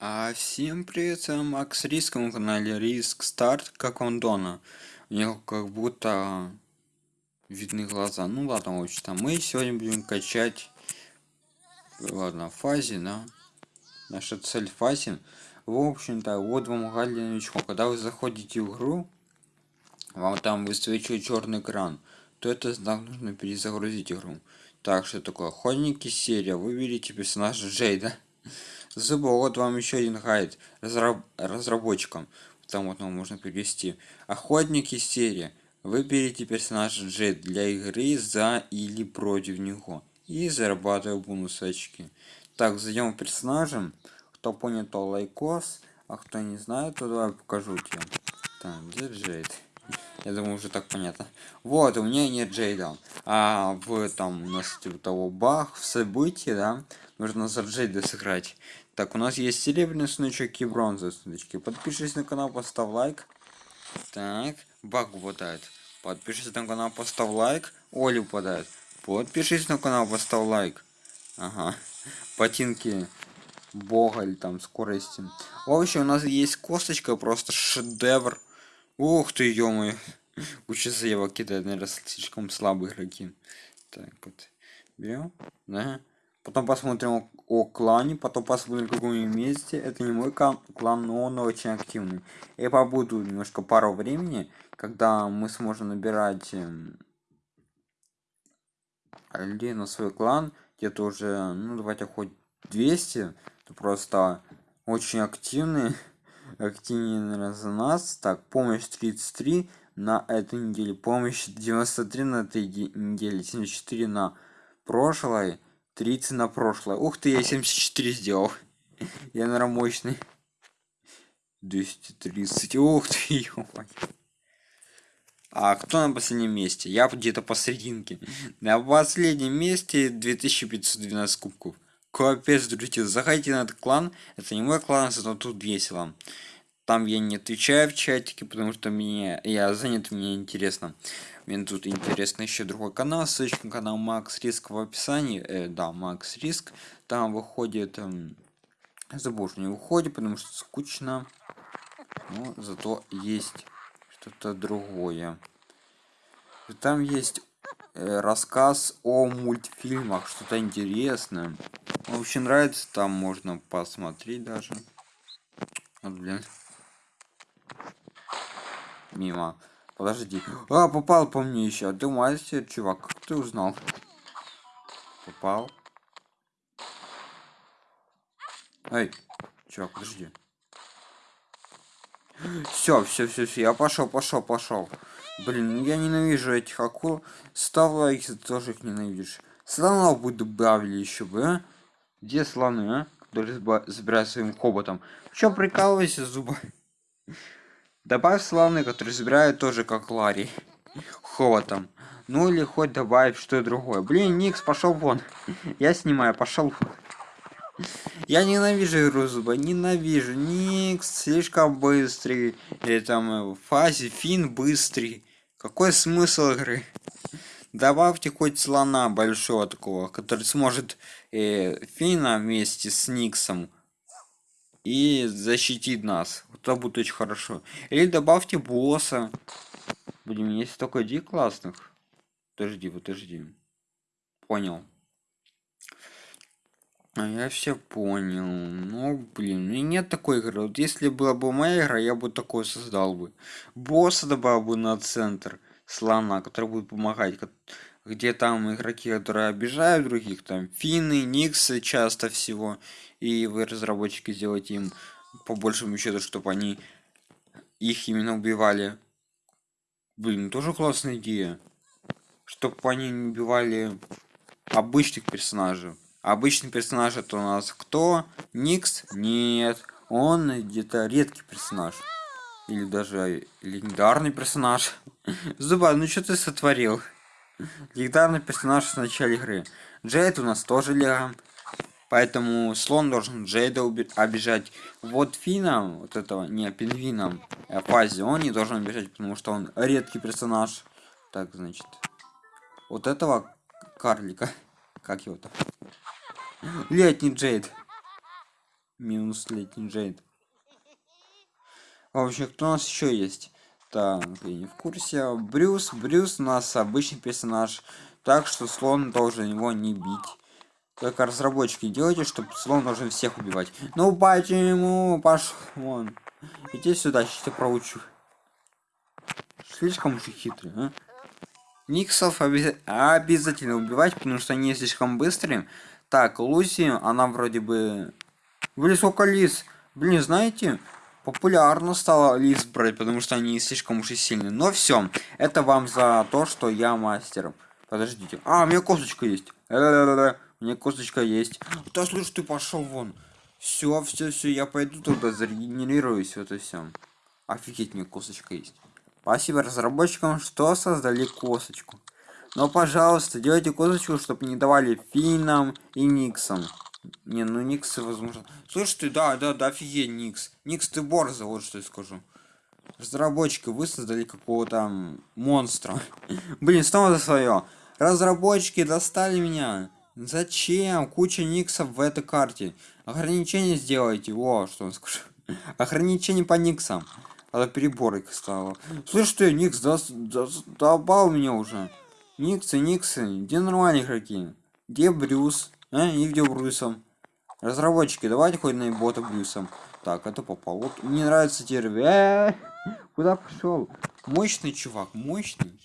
А всем привет, с Макс Риск, на канале Риск Старт, как он Дона. У него как будто видны глаза. Ну ладно, в общем-то, мы сегодня будем качать, ладно, фазе, да. Наша цель фазе. В общем-то, вот вам гайд для. Когда вы заходите в игру, вам там высвечивает черный экран, то это знак нужно перезагрузить игру. Так, что такое? Охотники серия. Выберите персонажа Джейда. Зубы, вот вам еще один гайд разраб разработчикам. Там вот нам можно перевести. Охотники серия. Выберите персонажа Джет для игры за или против него. И зарабатываю бонус очки. Так, зайдем персонажем. Кто понял, то лайкос. А кто не знает, то давай покажу тебе. Так, где Джейд? Я думаю, уже так понятно. Вот, у меня нет Джейда. А в там у нас типа того бах в событии, да, нужно за Джейда сыграть. Так, у нас есть серебряный сундучок и бронзовый сундучки. Подпишись на канал, поставь лайк. Так, баг выпадает. Подпишись на канал, поставь лайк. Оля выпадает. Подпишись на канал, поставь лайк. Ага. Ботинки бога или там скорости. В общем, у нас есть косточка, просто шедевр. Ух ты, ё-моё. Учится его кидать, наверное, слишком слабые игроки. Так вот. Берем, да. Потом посмотрим о клане, потом посмотрим в каком месте. Это не мой клан, но он очень активный. Я побуду немножко пару времени, когда мы сможем набирать эм, людей на свой клан. Где-то уже, ну давайте хоть 200. Это просто очень активный. За нас. Так, помощь 33 на этой неделе. Помощь 93 на этой неделе. 74 на прошлой. 30 на прошлое. Ух ты, я 74 сделал. Я, наверное, мощный. 230. Ух ты, А кто на последнем месте? Я где-то посерединке. На последнем месте 2512 кубков. Капец, друзья, заходите на этот клан. Это не мой клан, зато тут весело. Там я не отвечаю в чатике, потому что мне я занят, мне интересно. Мне тут интересно еще другой канал, ссылочка на канал Макс Риск в описании. Э, да, Макс Риск. Там выходит... Эм, забыл, что не выходит, потому что скучно. Но зато есть что-то другое. Там есть э, рассказ о мультфильмах, что-то интересное. Очень нравится, там можно посмотреть даже. Вот, блин мимо. Подожди. А, попал по мне еще. Ты мастер, чувак. Как ты узнал? Попал. Эй, чувак, подожди. Все, все, все, все. Я пошел, пошел, пошел. Блин, ну я ненавижу этих акул. Ставь лайк, ты тоже их ненавидишь. Слонов бы добавили еще бы, а? Где слоны, а? Которые забирают своим хоботом. Че прикалывайся, зуба? Добавь славный, который забирает тоже как Ларри. Холотом. Ну или хоть добавить что другое. Блин, Никс, пошел вон. Я снимаю, пошел. Я ненавижу игру зуба, ненавижу. Никс слишком быстрый. Или там э, в фазе фин быстрый. Какой смысл игры? Добавьте хоть слона большого такого, который сможет э, Фина вместе с Никсом и защитит нас. Это будет очень хорошо. Или добавьте босса. Блин, есть столько ди классных. Подожди, подожди. Понял. А я все понял. Ну, блин, у нет такой игры. Вот если была бы моя игра, я бы такой создал бы. Босса добавил бы на центр слона, который будет помогать. Где там игроки, которые обижают других, там финны, никсы часто всего и вы разработчики сделаете им по большему счету чтобы они их именно убивали. Блин тоже классная идея чтобы они не убивали обычных персонажей. Обычный персонаж это у нас кто? Никс? Нет. Он где-то редкий персонаж. Или даже легендарный персонаж. Зуба ну что ты сотворил легендарный персонаж в начале игры джейд у нас тоже легом Поэтому слон должен Джейда обижать. Вот Фина, вот этого, не, пингвина, а Фази, он не должен обижать, потому что он редкий персонаж. Так, значит. Вот этого карлика. Как его-то? Летний Джейд. минус летний джейд вообще кто у нас еще есть так я не в курсе. Брюс брюс у нас обычный персонаж так что слон должен его не бить. Как разработчики делайте чтобы слон должен всех убивать. Ну почему? Пошел вон. Иди сюда сейчас тебя проучу. Слишком уж хитрый а? никсов обяз... обязательно убивать потому что они слишком быстрые. Так луси она вроде бы блин сколько лис? Блин знаете популярно стало лис брать потому что они слишком уж и сильные. Но все это вам за то что я мастер. Подождите. А у меня косточка есть. Э -э -э у меня косточка есть. Да слушай ты пошел вон. Все все все я пойду туда зарегенерируюсь вот и все офигеть мне косточка есть. Спасибо разработчикам что создали косточку. Но пожалуйста делайте косточку чтобы не давали финам и никсам не ну никс возможно слышь ты да да да офигеть никс никс ты борза вот что я скажу разработчики вы создали какого-то монстра блин снова за свое разработчики достали меня Зачем? Куча никсов в этой карте. Ограничение сделайте. О, что он скажет. Ограничение по никсам. А то перебор их стало. Слышь ты, никс, долбал меня уже. Никсы, никсы. Где нормальные игроки? Где Брюс? А? И где Брюсом? Разработчики, давайте хоть на бота Брюсом. Так, это попал. Вот мне нравится терви. Э -э -э! Куда пошел? Мощный чувак, мощный.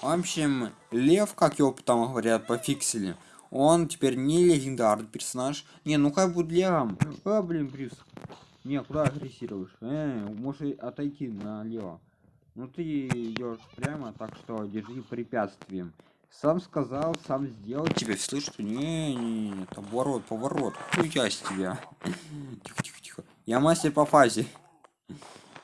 В общем, Лев, как его там говорят, пофиксили. Он теперь не легендарный персонаж. Не, ну как будет Левом? А, блин, Брюс. Не, куда агрессируешь? Э, можешь отойти налево. Ну ты идешь прямо, так что держи препятствием. Сам сказал, сам сделал. Тебя слышит? Не, не, не, оборот, поворот. Хуя с тебя. Тихо, тихо, тихо. Я мастер по фазе.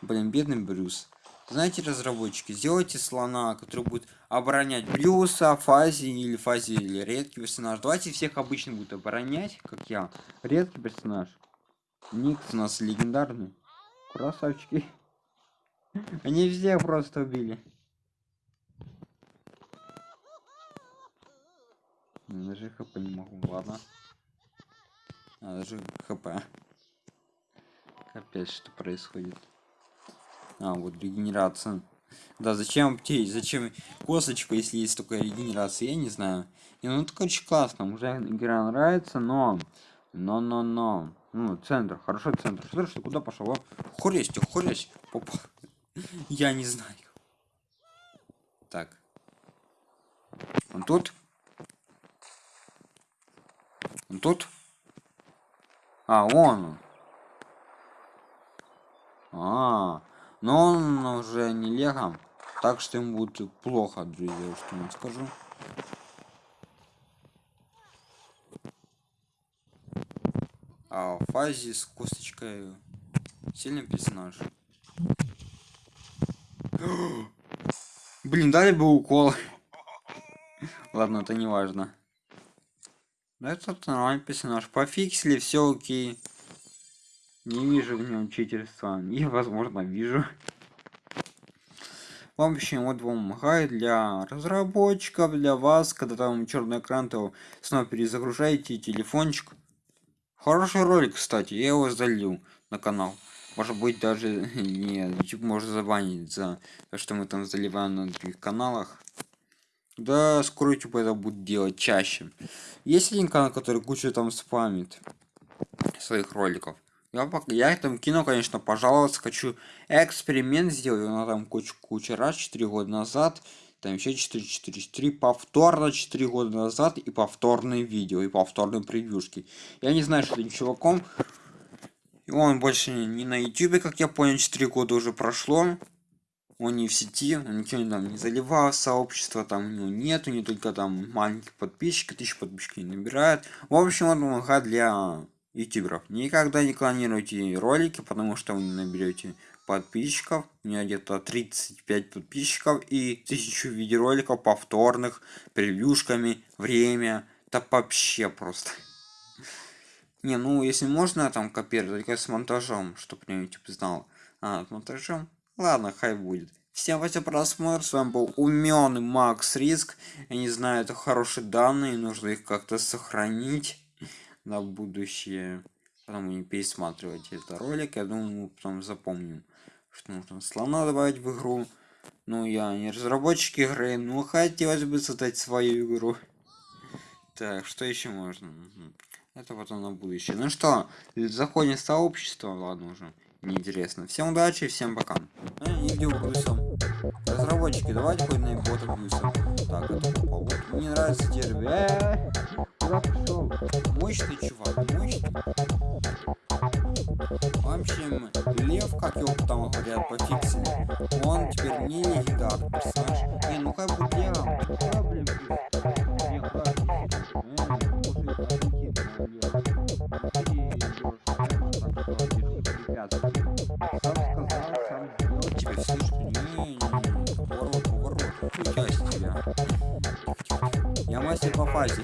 Блин, бедный Брюс. Знаете, разработчики, сделайте слона, который будет оборонять Брюса, Фази или Фази или редкий персонаж. Давайте всех обычно будет оборонять, как я. Редкий персонаж. Никс у нас легендарный. Красавчики. Они всех просто убили. Даже хп не могу, ладно. А, даже хп. Капец, что происходит. А, вот регенерация. Да, зачем аптей? Зачем косточку, если есть только регенерация? Я не знаю. И ну это очень классно. Уже игра нравится, но... Но, но, но. Ну, центр. Хорошо, центр. Что ты куда пошел? Хуресь, хуресь. Попа. Я не знаю. Так. Он тут? Он тут? А, он. А, но он уже не лего так что ему будет плохо друзья что я скажу. А в фазе с косточкой. Сильный персонаж. Блин дали бы укол. Ладно это не важно но это нормальный персонаж пофиксили все окей не вижу в нем читерства. И, возможно, вижу. В общем, вот вам гайд для разработчиков, для вас, когда там черный экран, то снова перезагружаете телефончик. Хороший ролик, кстати, я его залил на канал. Может быть, даже не YouTube может забанить за то, что мы там заливаем на других каналах. Да, скоро YouTube это будет делать чаще. Есть один канал, который кучу там спамит своих роликов. Я, я там кино, конечно, пожаловаться хочу. Эксперимент сделал, на там кучу, кучу раз, 4 года назад. Там еще 4, 4, 4, повторно 4 года назад и повторные видео, и повторные превьюшки. Я не знаю, что этим чуваком. И он больше не на ютубе, как я понял, 4 года уже прошло. Он не в сети, он ничего там не заливал сообщество, там у него нету, не только там маленьких подписчиков, тысячи подписчиков не набирает. В общем, он помогает для ютуберов. Никогда не клонируйте ролики потому что вы не наберете подписчиков. У меня где-то 35 подписчиков и тысячу видеороликов повторных превьюшками время. Да вообще просто. Не ну если можно там копировать только с монтажом чтобы не YouTube знал. А с монтажом ладно хай будет Всем спасибо просмотр, с вами был уменный Макс Риск. Я не знаю, это хорошие данные, нужно их как-то сохранить на будущее. Потом не пересматривать этот ролик. Я думаю, мы потом запомним, что нужно слона добавить в игру. Ну, я не разработчик игры, но хотелось бы создать свою игру. Так, что еще можно? Это потом на будущее. Ну что, заходим в сообщество, ладно уже неинтересно. Всем удачи, всем пока. А, и где плюсом. Разработчики, давайте хоть на бота плюсом. Так, это попал. Вот, мне нравится дерби. Э? Мощный чувак, мощный. В общем, Лев, как его там говорят, пофиксили, он теперь не легендарный персонаж. Не, ну как бы я, сделал. Тебе? Не, не, поворот, поворот. Нихуя с тебя. Я мастер по фазе.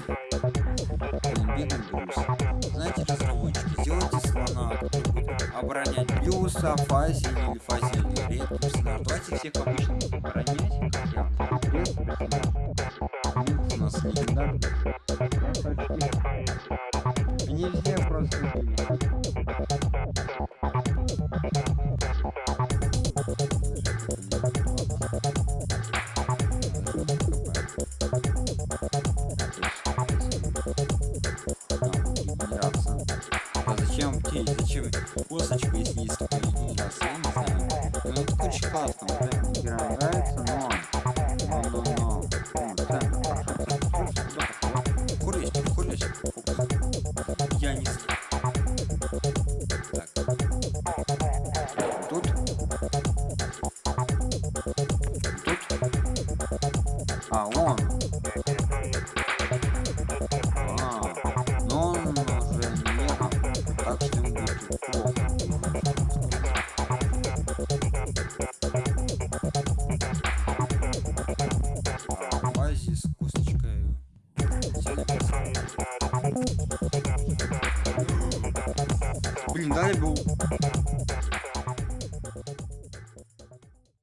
Бегом берусь. Знаете, разработчики, сделайте слона, оборонять плюса, фазе или фазе или редкий персонаж. Давайте всех обычно оборонять, я. У нас легендарный. Все просто были. Косточка, если есть такая регенерация, я не знаю. Ну, это очень классно, вот эта игра нравится, но... Но,